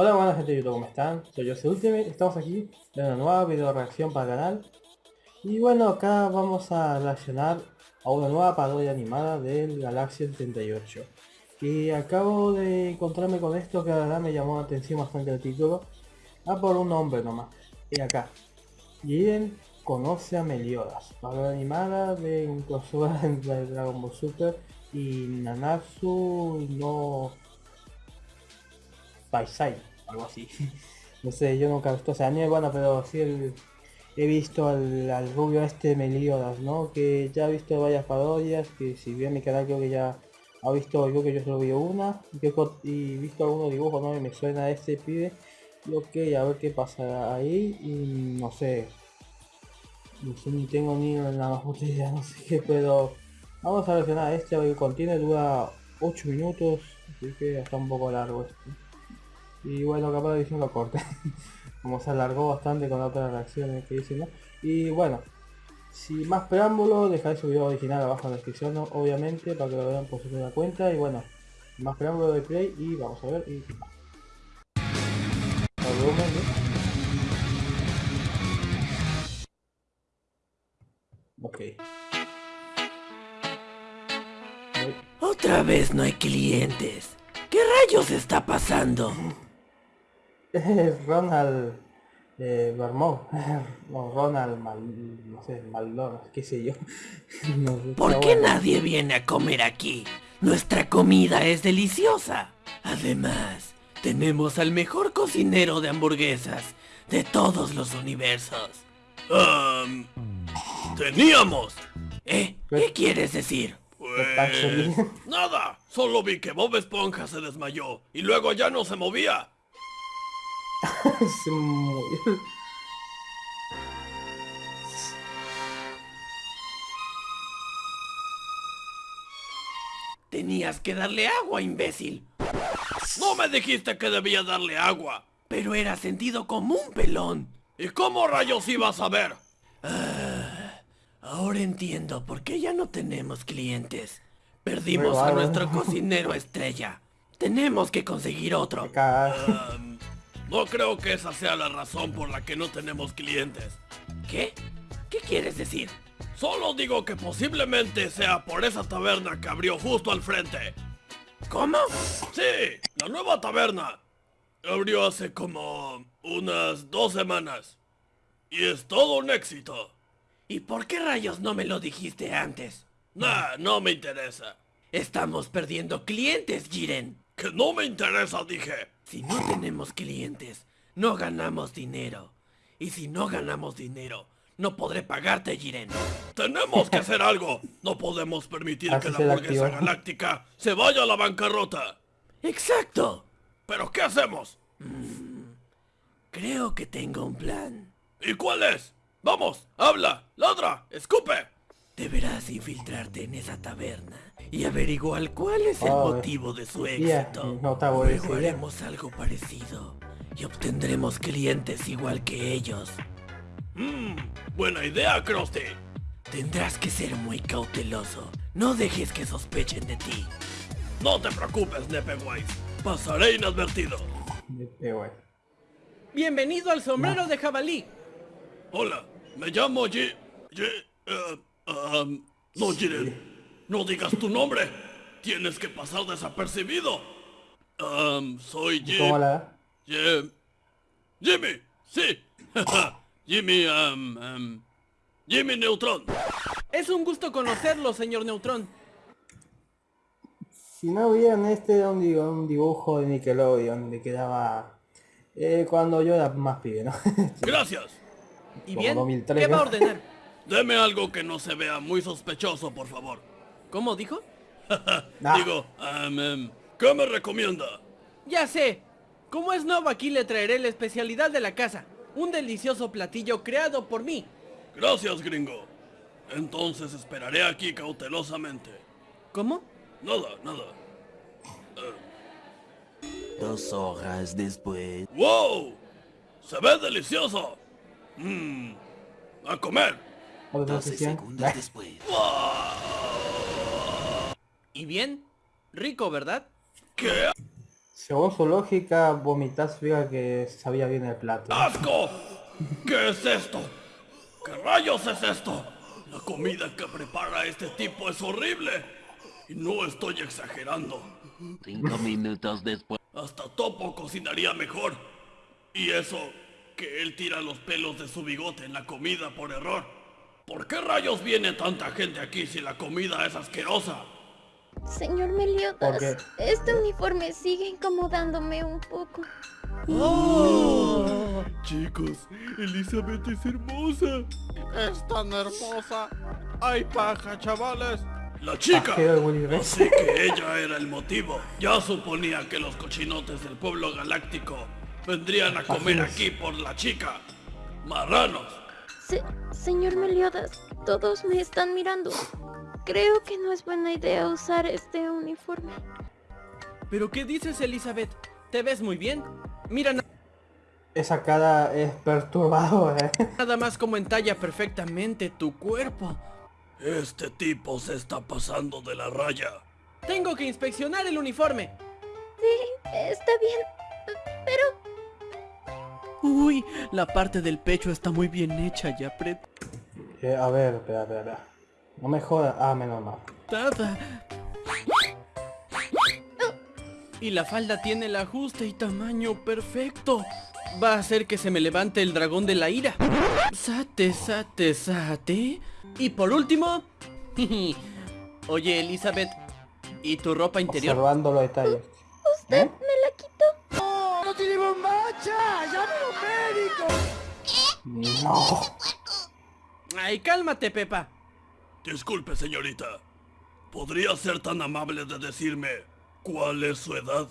Hola buenas gente de YouTube, ¿cómo están? Soy yo, Ultimate, estamos aquí en una nueva video reacción para el canal. Y bueno, acá vamos a reaccionar a una nueva parodia animada del Galaxia 78 Y acabo de encontrarme con esto que la verdad me llamó la atención bastante el título. Ah, por un nombre nomás, y acá. Jiren conoce a Meliodas, parodia animada de un crossover entre Dragon Ball Super y Nanatsu no Paisai, algo así. no sé, yo nunca he visto ese anime, bueno, pero sí he visto al, rubio este Meliodas, ¿no? Que ya he visto varias parodias, que si bien mi canal creo que ya ha visto, yo que yo solo vi una, y, y visto algunos dibujos, ¿no? Y me suena a este pibe. Y ok, a ver qué pasa ahí, y no sé. No sé, ni tengo ni la más idea, no sé qué, pero... Vamos a versionar este, que contiene, dura 8 minutos, así que está un poco largo este. Y bueno, capaz de edición lo corte. Como se alargó bastante con otras reacciones que hice, ¿no? Y bueno, sin más preámbulo, dejaré su video original abajo en la descripción, obviamente, para que lo vean por su propia cuenta. Y bueno, más preámbulo de play y vamos a ver. Y... Ok. Otra vez no hay clientes. ¿Qué rayos está pasando? Es Ronald eh, o Ronald Mal, no sé, Maldor, qué sé yo. ¿Por qué nadie viene a comer aquí? Nuestra comida es deliciosa. Además, tenemos al mejor cocinero de hamburguesas de todos los universos. Um, teníamos. ¿Eh? ¿Qué quieres decir? Pues... Nada, solo vi que Bob Esponja se desmayó y luego ya no se movía. Tenías que darle agua, imbécil. No me dijiste que debía darle agua. Pero era sentido común, pelón. ¿Y cómo rayos ibas a ver? Ah, ahora entiendo por qué ya no tenemos clientes. Perdimos a nuestro cocinero estrella. Tenemos que conseguir otro. No creo que esa sea la razón por la que no tenemos clientes. ¿Qué? ¿Qué quieres decir? Solo digo que posiblemente sea por esa taberna que abrió justo al frente. ¿Cómo? Sí, la nueva taberna. Abrió hace como unas dos semanas. Y es todo un éxito. ¿Y por qué rayos no me lo dijiste antes? Nah, no me interesa. Estamos perdiendo clientes, Jiren. Que no me interesa, dije. Si no tenemos clientes, no ganamos dinero. Y si no ganamos dinero, no podré pagarte, Jiren. Tenemos que hacer algo. No podemos permitir que la hamburguesa galáctica se vaya a la bancarrota. Exacto. ¿Pero qué hacemos? Mm, creo que tengo un plan. ¿Y cuál es? Vamos, habla, ladra, escupe. Deberás infiltrarte en esa taberna y averiguar cuál es el motivo de su éxito. Luego haremos algo parecido y obtendremos clientes igual que ellos. Mmm, buena idea, Krusty. Tendrás que ser muy cauteloso. No dejes que sospechen de ti. No te preocupes, Nepewise. Pasaré inadvertido. Bienvenido al sombrero de jabalí. Hola, me llamo G... G... Uh, um, no, Jiren. No digas tu nombre. Tienes que pasar desapercibido. Um, soy Jim. Hola. Jim. Jimmy. Sí. Jimmy, um, um, Jimmy Neutron. Es un gusto conocerlo, señor Neutron. Si no vieron este era un, dibujo de Nickelodeon que quedaba eh, cuando yo era más pibe, ¿no? Gracias. ¿Y bien? ¿Qué va a ordenar? Deme algo que no se vea muy sospechoso, por favor. ¿Cómo dijo? Digo, um, ¿qué me recomienda? Ya sé. Como es nuevo aquí le traeré la especialidad de la casa. Un delicioso platillo creado por mí. Gracias, gringo. Entonces esperaré aquí cautelosamente. ¿Cómo? Nada, nada. Dos horas después. ¡Wow! ¡Se ve delicioso! Mmm. ¡A comer! 12 segundos después. ¿Y bien? Rico, ¿verdad? ¿Qué? Según su lógica, vomitar significa que sabía bien el plato. ¡Asco! ¿Qué es esto? ¿Qué rayos es esto? La comida que prepara este tipo es horrible. Y no estoy exagerando. Cinco minutos después. Hasta Topo cocinaría mejor. Y eso, que él tira los pelos de su bigote en la comida por error. ¿Por qué rayos viene tanta gente aquí si la comida es asquerosa? Señor Meliodas, ¿Por qué? este uniforme sigue incomodándome un poco. Chicos, Elizabeth es hermosa. Es tan hermosa. Hay paja, chavales. La chica. Así que ella era el motivo. Ya suponía que los cochinotes del pueblo galáctico vendrían a comer aquí por la chica. Marranos. Se- señor Meliodas, todos me están mirando. Creo que no es buena idea usar este uniforme. ¿Pero qué dices, Elizabeth? ¿Te ves muy bien? Mira Esa cara es perturbadora. ¿eh? nada más como entalla perfectamente tu cuerpo. Este tipo se está pasando de la raya. Tengo que inspeccionar el uniforme. Sí, está bien. Pero Uy, la parte del pecho está muy bien hecha y apretada. Eh, a ver, espera, espera, espera. No me jodas. Ah, menos mal. Y la falda tiene el ajuste y tamaño perfecto. Va a hacer que se me levante el dragón de la ira. Sate, sate, sate. Y por último... Oye, Elizabeth, ¿y tu ropa interior? Observando los detalles. usted ¿Eh? No. Ay, cálmate, Pepa. Disculpe, señorita. ¿Podría ser tan amable de decirme cuál es su edad?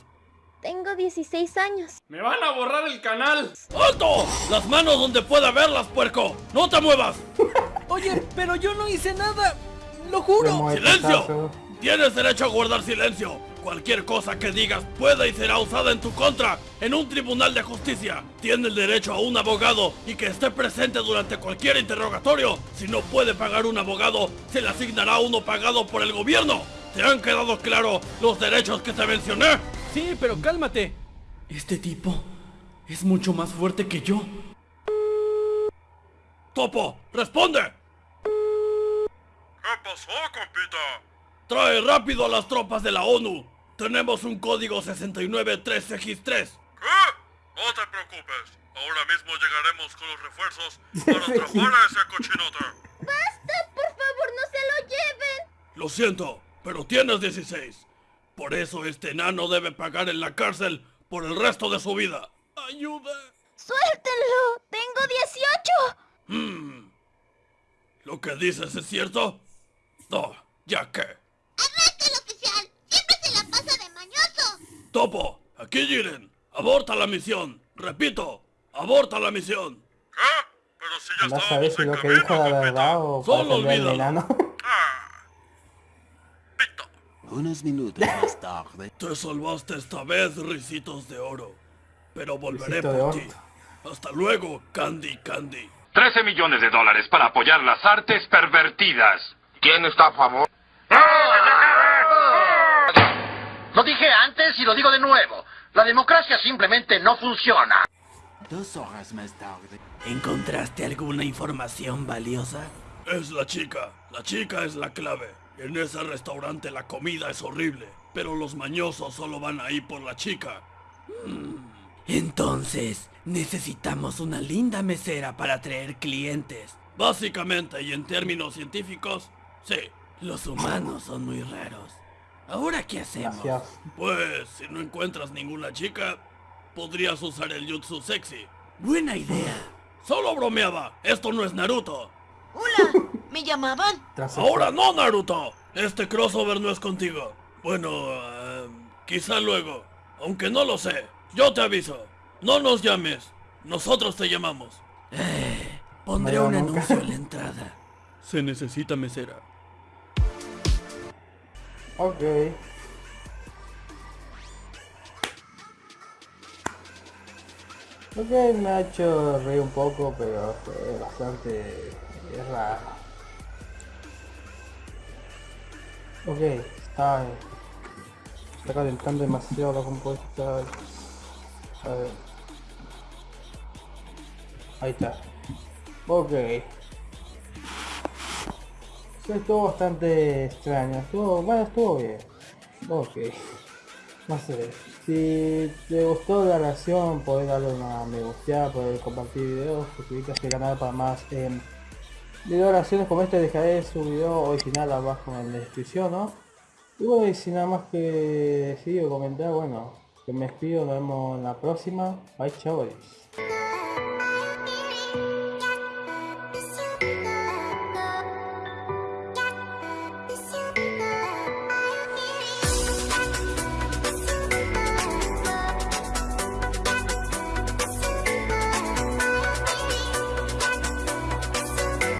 Tengo 16 años. ¡Me van a borrar el canal! ¡Alto! ¡Las manos donde pueda verlas, puerco! ¡No te muevas! Oye, pero yo no hice nada. Lo juro. ¡Silencio! Tienes derecho a guardar silencio. Cualquier cosa que digas puede y será usada en tu contra en un tribunal de justicia. Tiene el derecho a un abogado y que esté presente durante cualquier interrogatorio. Si no puede pagar un abogado, se le asignará uno pagado por el gobierno. ¿Te han quedado claros los derechos que te mencioné? Sí, pero cálmate. Este tipo es mucho más fuerte que yo. Topo, responde. ¿Qué pasó, compita? Trae rápido a las tropas de la ONU. Tenemos un código 693X3. ¿Qué? No te preocupes. Ahora mismo llegaremos con los refuerzos para atrapar a ese cochinote. ¡Basta! ¡Por favor, no se lo lleven! Lo siento, pero tienes 16. Por eso este enano debe pagar en la cárcel por el resto de su vida. ¡Ayuda! ¡Suéltenlo! ¡Tengo 18! Hmm. ¿Lo que dices es cierto? No, ya que. Topo, aquí Jiren. Aborta la misión. Repito, aborta la misión. ¿Qué? Pero si ya saber estábamos si en lo que dijo compita. verdad o Solo olvídalo. enano. Unos minutos más tarde. Te salvaste esta vez, risitos de oro. Pero volveré Risito por ti. Hasta luego, Candy Candy. 13 millones de dólares para apoyar las artes pervertidas. ¿Quién está a favor? Lo dije antes lo digo de nuevo. La democracia simplemente no funciona. Dos horas más tarde. ¿Encontraste alguna información valiosa? Es la chica. La chica es la clave. En ese restaurante la comida es horrible. Pero los mañosos solo van ahí por la chica. Entonces, necesitamos una linda mesera para atraer clientes. Básicamente y en términos científicos, sí. Los humanos son muy raros. ¿Ahora qué hacemos? Gracias. Pues si no encuentras ninguna chica, podrías usar el jutsu sexy. Buena idea. Solo bromeaba. Esto no es Naruto. Hola, ¿me llamaban? Tras Ahora no, Naruto. Este crossover no es contigo. Bueno, eh, quizá luego. Aunque no lo sé. Yo te aviso. No nos llames. Nosotros te llamamos. Pondré No, un nunca. anuncio en la entrada. Se necesita mesera. Ok. Ok, hecho reír un poco, pero fue bastante raro. Ok, está está calentando demasiado la compuesta. A ver. Ahí está. Ok. Estuvo bastante extraño. Estuvo, bueno, estuvo bien. Ok. No sé. Si te gustó la relación, podés darle una me gusta, podés compartir videos, suscribirte a este canal para más eh, video oraciones como este. Dejaré su video original abajo en la descripción, ¿no? Y bueno, y sin nada más que decir o comentar, bueno, que me despido, nos vemos en la próxima. Bye, chavales.